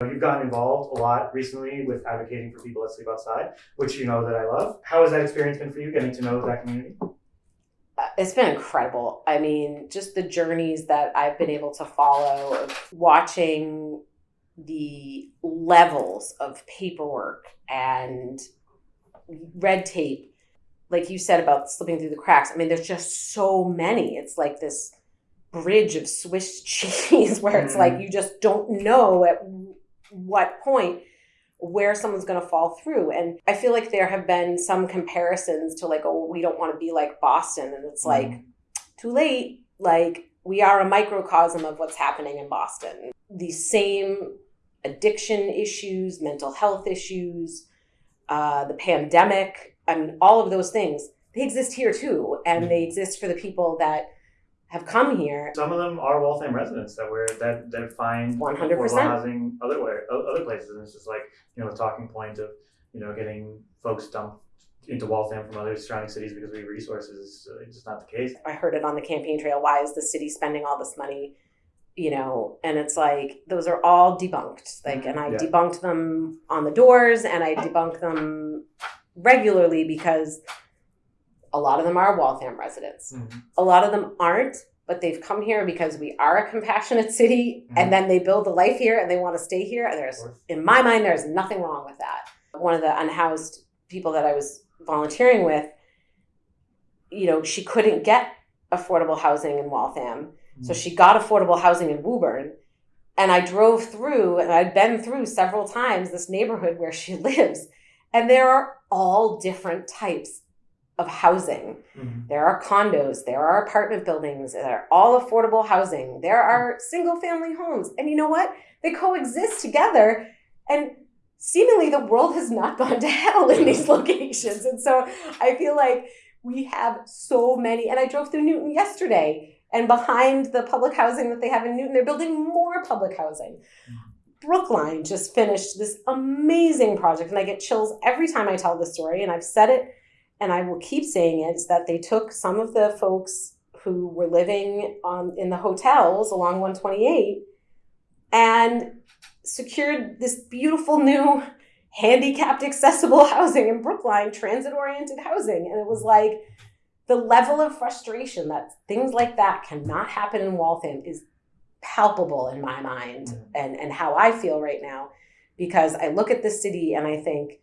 You've gotten involved a lot recently with advocating for people that sleep outside, which you know that I love. How has that experience been for you, getting to know that community? Uh, It's been incredible. I mean, just the journeys that I've been able to follow of watching the levels of paperwork and red tape, like you said about slipping through the cracks. I mean, there's just so many. It's like this bridge of Swiss cheese where it's like you just don't know at what point where someone's going to fall through. And I feel like there have been some comparisons to like, oh, we don't want to be like Boston. And it's like, too late. Like, we are a microcosm of what's happening in Boston. The same addiction issues, mental health issues, uh, the pandemic, I mean, all of those things, they exist here too. And they exist for the people that have come here. Some of them are Waltham residents that were that that find 100%. affordable housing other way, other places, and it's just like you know the talking point of you know getting folks dumped into Waltham from other surrounding cities because we have resources is uh, just not the case. I heard it on the campaign trail. Why is the city spending all this money? You know, and it's like those are all debunked. Like, and I Yeah. debunked them on the doors, and I debunk them regularly because a lot of them are Waltham residents. Mhm. A lot of them aren't, but they've come here because we are a compassionate city, Mhm. and then they build a life here and they want to stay here. And there's, in my mind, there's nothing wrong with that. One of the unhoused people that I was volunteering with, you know, she couldn't get affordable housing in Waltham. So she got affordable housing in Woburn. And I drove through, and I'd been through several times this neighborhood where she lives. And there are all different types of housing. Mhm. There are condos, there are apartment buildings, there are all affordable housing, there are single family homes. And you know what? They coexist together. And seemingly the world has not gone to hell in these locations. And so I feel like we have so many. And I drove through Newton yesterday, and behind the public housing that they have in Newton, they're building more public housing. Brookline just finished this amazing project, and I get chills every time I tell the story. And I've said it, and I will keep saying it: is that they took some of the folks who were living on in the hotels along 128 and secured this beautiful new handicapped accessible housing in Brookline, transit oriented housing. And it was like the level of frustration that things like that cannot happen in Waltham is palpable in my mind Mhm. and, and how I feel right now. Because I look at this city and I think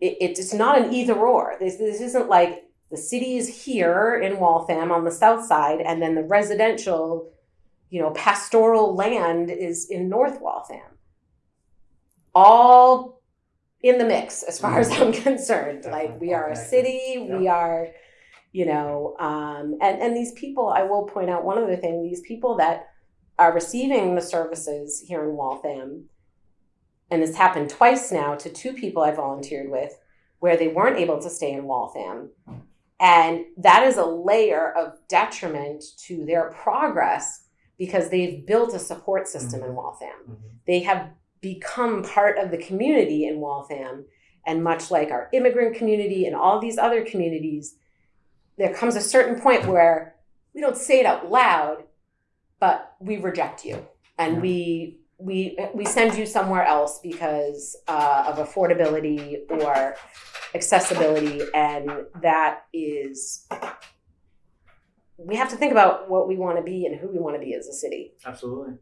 it, it's not an either or. This, this isn't like the city is here in Waltham on the south side and then the residential, you know, pastoral land is in North Waltham all in the mix as far as I'm concerned. Like we are a city, we are, you know, um, and and these people. I will point out one other thing: these people that are receiving the services here in Waltham, and this happened twice now to two people I volunteered with, where they weren't able to stay in Waltham. And that is a layer of detriment to their progress because they've built a support system in Waltham Mhm. they have become part of the community in Waltham. And much like our immigrant community and all these other communities, there comes a certain point where we don't say it out loud, but we reject you and we we we send you somewhere else because uh, of affordability or accessibility, and that is we have to think about what we want to be and who we want to be as a city. Absolutely.